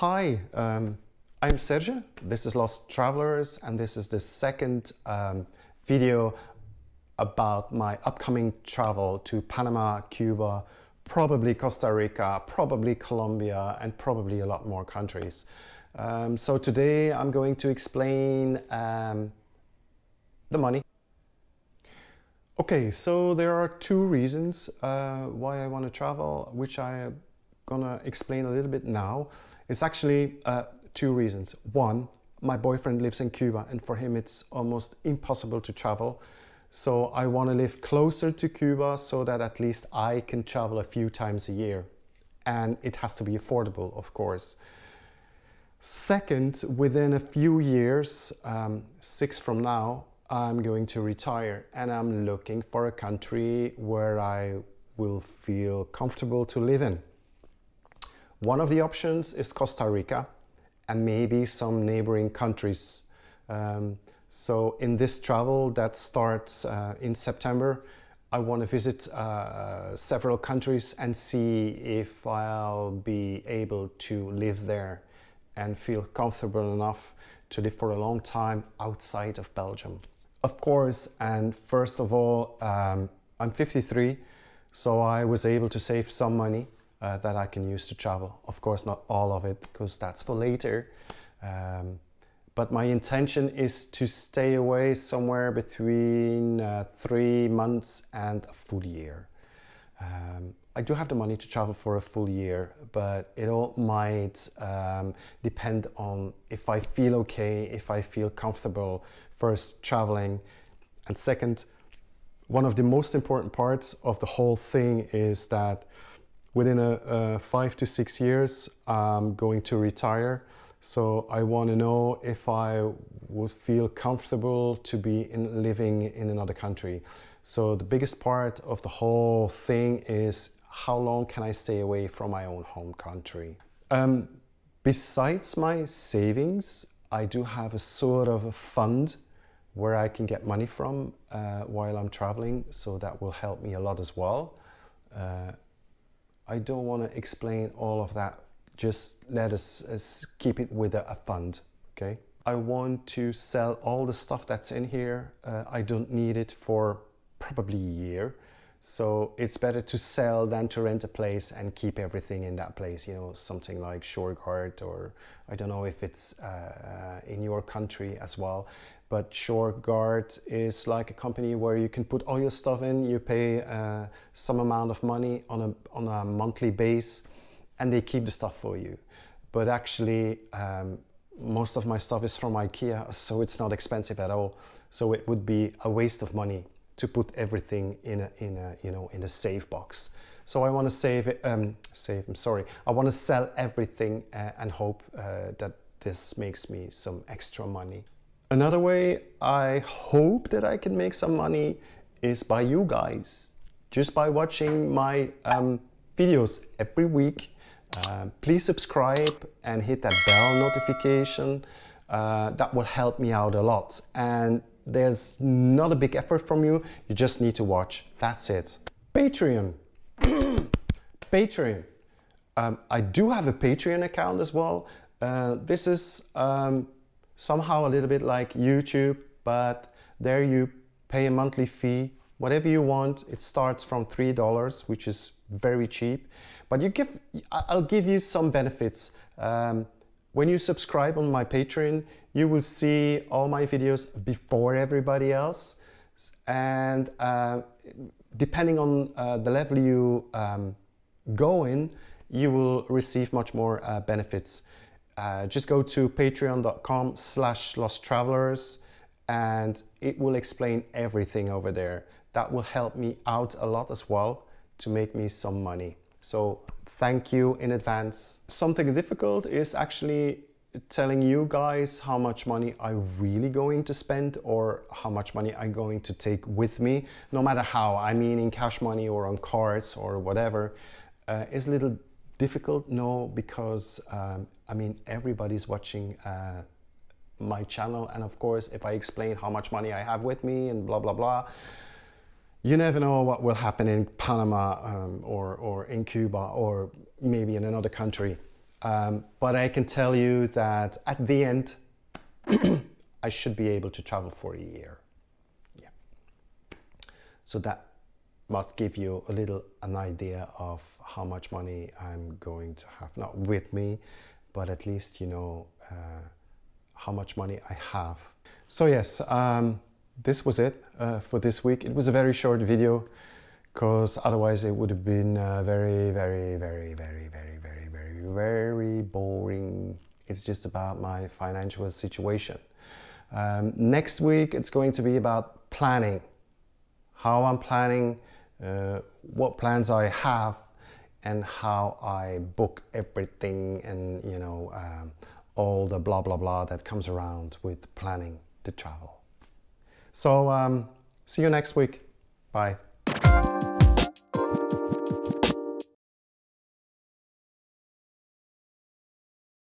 Hi, um, I'm Serge. This is Lost Travelers and this is the second um, video about my upcoming travel to Panama, Cuba, probably Costa Rica, probably Colombia and probably a lot more countries. Um, so today I'm going to explain um, the money. Okay, so there are two reasons uh, why I want to travel, which I'm gonna explain a little bit now. It's actually uh, two reasons. One, my boyfriend lives in Cuba and for him it's almost impossible to travel. So I want to live closer to Cuba so that at least I can travel a few times a year. And it has to be affordable, of course. Second, within a few years, um, six from now, I'm going to retire and I'm looking for a country where I will feel comfortable to live in. One of the options is Costa Rica and maybe some neighboring countries. Um, so in this travel that starts uh, in September, I want to visit uh, several countries and see if I'll be able to live there and feel comfortable enough to live for a long time outside of Belgium. Of course, and first of all, um, I'm 53, so I was able to save some money uh, that I can use to travel. Of course, not all of it, because that's for later. Um, but my intention is to stay away somewhere between uh, three months and a full year. Um, I do have the money to travel for a full year, but it all might um, depend on if I feel okay, if I feel comfortable first traveling. And second, one of the most important parts of the whole thing is that within a, a five to six years, I'm going to retire. So I want to know if I would feel comfortable to be in, living in another country. So the biggest part of the whole thing is how long can I stay away from my own home country? Um, besides my savings, I do have a sort of a fund where I can get money from uh, while I'm traveling. So that will help me a lot as well. Uh, I don't want to explain all of that just let us, us keep it with a, a, fund, okay? I want to sell all the stuff that's in here. Uh, I don't need it for probably a year. So it's better to sell than to rent a place and keep everything in that place, you know, something like Shurgard or I don't know if it's uh, in your country as well. But Shurgard is like a company where you can put all your stuff in, you pay uh, some amount of money on a, on a monthly base and they keep the stuff for you. But actually, um, most of my stuff is from IKEA, so it's not expensive at all. So it would be a waste of money to put everything in a, in a, you know, in a safe box. So I want to save it, um, save, I'm sorry. I want to sell everything uh, and hope uh, that this makes me some extra money. Another way I hope that I can make some money is by you guys. Just by watching my um, videos every week uh, please subscribe and hit that bell notification. Uh, that will help me out a lot. And there's not a big effort from you. You just need to watch. That's it. Patreon. Patreon. Um, I do have a Patreon account as well. Uh, this is um, somehow a little bit like YouTube, but there you pay a monthly fee, whatever you want. It starts from $3, which is very cheap. But you give, I'll give you some benefits. Um, when you subscribe on my Patreon, you will see all my videos before everybody else. And uh, depending on uh, the level you um, go in, you will receive much more uh, benefits. Uh, just go to patreon.com slash lost travelers and it will explain everything over there. That will help me out a lot as well to make me some money. So thank you in advance. Something difficult is actually telling you guys how much money I'm really going to spend or how much money I'm going to take with me, no matter how, I mean in cash money or on cards or whatever, uh, is a little difficult, no, because um, I mean, everybody's watching uh, my channel and of course if I explain how much money I have with me and blah, blah, blah, you never know what will happen in Panama um, or, or in Cuba or maybe in another country. Um, but I can tell you that at the end, I should be able to travel for a year. Yeah. So that must give you a little an idea of how much money I'm going to have, not with me, but at least you know uh, how much money I have. So yes, um, this was it uh, for this week. It was a very short video because otherwise it would have been uh, very, very, very, very, very, very, very, very boring. It's just about my financial situation. Um, next week it's going to be about planning, how I'm planning, uh, what plans I have, and how I book everything and you know um, all the blah blah blah that comes around with planning the travel. So um, see you next week. Bye.